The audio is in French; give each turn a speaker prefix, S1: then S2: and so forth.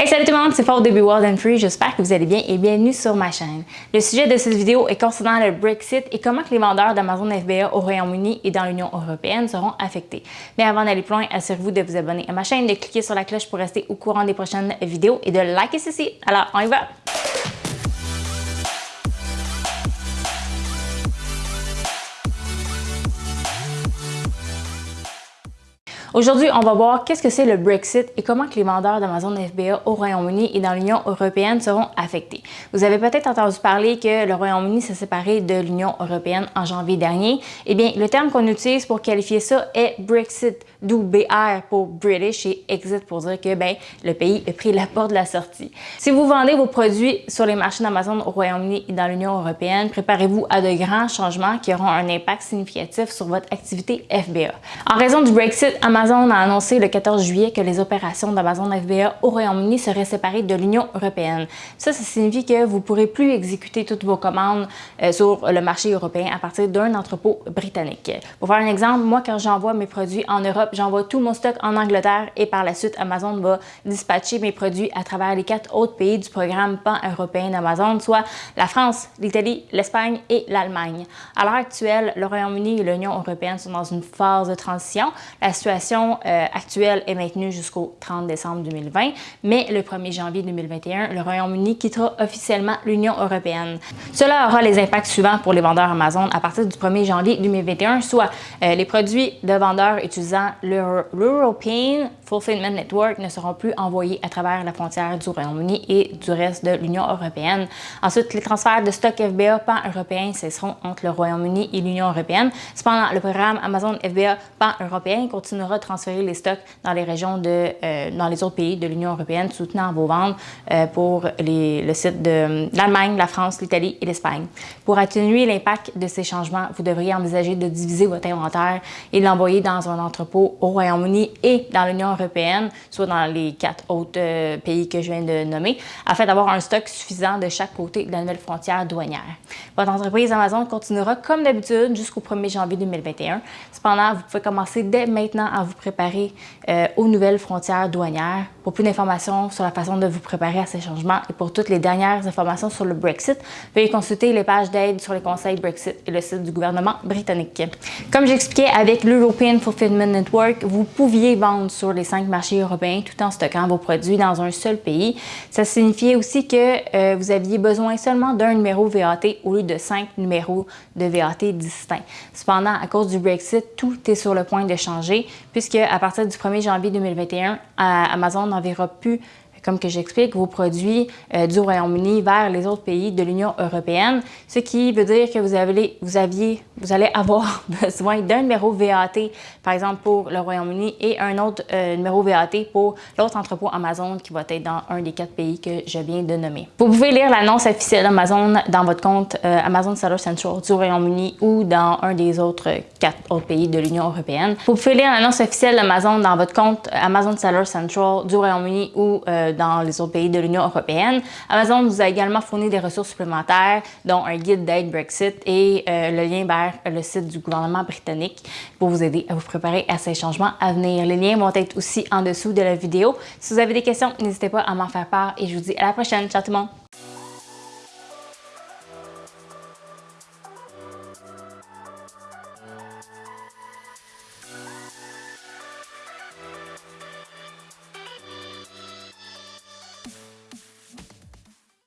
S1: Hey salut tout le monde, c'est Paul de Be Wild and Free, j'espère que vous allez bien et bienvenue sur ma chaîne. Le sujet de cette vidéo est concernant le Brexit et comment que les vendeurs d'Amazon FBA au Royaume-Uni et dans l'Union Européenne seront affectés. Mais avant d'aller plus loin, assurez-vous de vous abonner à ma chaîne, de cliquer sur la cloche pour rester au courant des prochaines vidéos et de liker ceci. Alors, on y va! Aujourd'hui, on va voir qu'est-ce que c'est le Brexit et comment que les vendeurs d'Amazon FBA au Royaume-Uni et dans l'Union européenne seront affectés. Vous avez peut-être entendu parler que le Royaume-Uni s'est séparé de l'Union européenne en janvier dernier. Eh bien, le terme qu'on utilise pour qualifier ça est Brexit, d'où BR pour British et Exit pour dire que ben, le pays a pris la porte de la sortie. Si vous vendez vos produits sur les marchés d'Amazon au Royaume-Uni et dans l'Union européenne, préparez-vous à de grands changements qui auront un impact significatif sur votre activité FBA. En raison du Brexit, Amazon Amazon a annoncé le 14 juillet que les opérations d'Amazon FBA au Royaume-Uni seraient séparées de l'Union européenne. Ça, ça signifie que vous ne pourrez plus exécuter toutes vos commandes euh, sur le marché européen à partir d'un entrepôt britannique. Pour faire un exemple, moi, quand j'envoie mes produits en Europe, j'envoie tout mon stock en Angleterre et par la suite, Amazon va dispatcher mes produits à travers les quatre autres pays du programme pan-européen d'Amazon, soit la France, l'Italie, l'Espagne et l'Allemagne. À l'heure actuelle, le Royaume-Uni et l'Union européenne sont dans une phase de transition. La situation euh, actuelle est maintenue jusqu'au 30 décembre 2020, mais le 1er janvier 2021, le Royaume-Uni quittera officiellement l'Union européenne. Cela aura les impacts suivants pour les vendeurs Amazon à partir du 1er janvier 2021, soit euh, les produits de vendeurs utilisant l'European Fulfillment Network ne seront plus envoyés à travers la frontière du Royaume-Uni et du reste de l'Union européenne. Ensuite, les transferts de stock FBA pan-européen cesseront entre le Royaume-Uni et l'Union européenne. Cependant, le programme Amazon FBA pan-européen continuera transférer les stocks dans les régions de, euh, dans les autres pays de l'Union européenne, soutenant vos ventes euh, pour les, le site de l'Allemagne, la France, l'Italie et l'Espagne. Pour atténuer l'impact de ces changements, vous devriez envisager de diviser votre inventaire et l'envoyer dans un entrepôt au Royaume-Uni et dans l'Union européenne, soit dans les quatre autres euh, pays que je viens de nommer, afin d'avoir un stock suffisant de chaque côté de la nouvelle frontière douanière. Votre entreprise Amazon continuera comme d'habitude jusqu'au 1er janvier 2021. Cependant, vous pouvez commencer dès maintenant à préparer euh, aux nouvelles frontières douanières. Pour plus d'informations sur la façon de vous préparer à ces changements et pour toutes les dernières informations sur le Brexit, veuillez consulter les pages d'aide sur les conseils Brexit et le site du gouvernement britannique. Comme j'expliquais avec l'European Fulfillment Network, vous pouviez vendre sur les cinq marchés européens tout en stockant vos produits dans un seul pays. Ça signifiait aussi que euh, vous aviez besoin seulement d'un numéro VAT au lieu de cinq numéros de VAT distincts. Cependant, à cause du Brexit, tout est sur le point de changer puisque à partir du 1er janvier 2021, Amazon n'enverra plus comme que j'explique, vos produits euh, du Royaume-Uni vers les autres pays de l'Union européenne, ce qui veut dire que vous, avez, vous, aviez, vous allez avoir besoin d'un numéro VAT, par exemple pour le Royaume-Uni, et un autre euh, numéro VAT pour l'autre entrepôt Amazon qui va être dans un des quatre pays que je viens de nommer. Vous pouvez lire l'annonce officielle d'Amazon dans votre compte euh, Amazon Seller Central du Royaume-Uni ou dans un des autres quatre autres pays de l'Union européenne. Vous pouvez lire l'annonce officielle d'Amazon dans votre compte Amazon Seller Central du Royaume-Uni ou dans les autres pays de l'Union européenne. Amazon vous a également fourni des ressources supplémentaires, dont un guide d'aide Brexit et euh, le lien vers le site du gouvernement britannique pour vous aider à vous préparer à ces changements à venir. Les liens vont être aussi en dessous de la vidéo. Si vous avez des questions, n'hésitez pas à m'en faire part et je vous dis à la prochaine. Ciao tout le monde!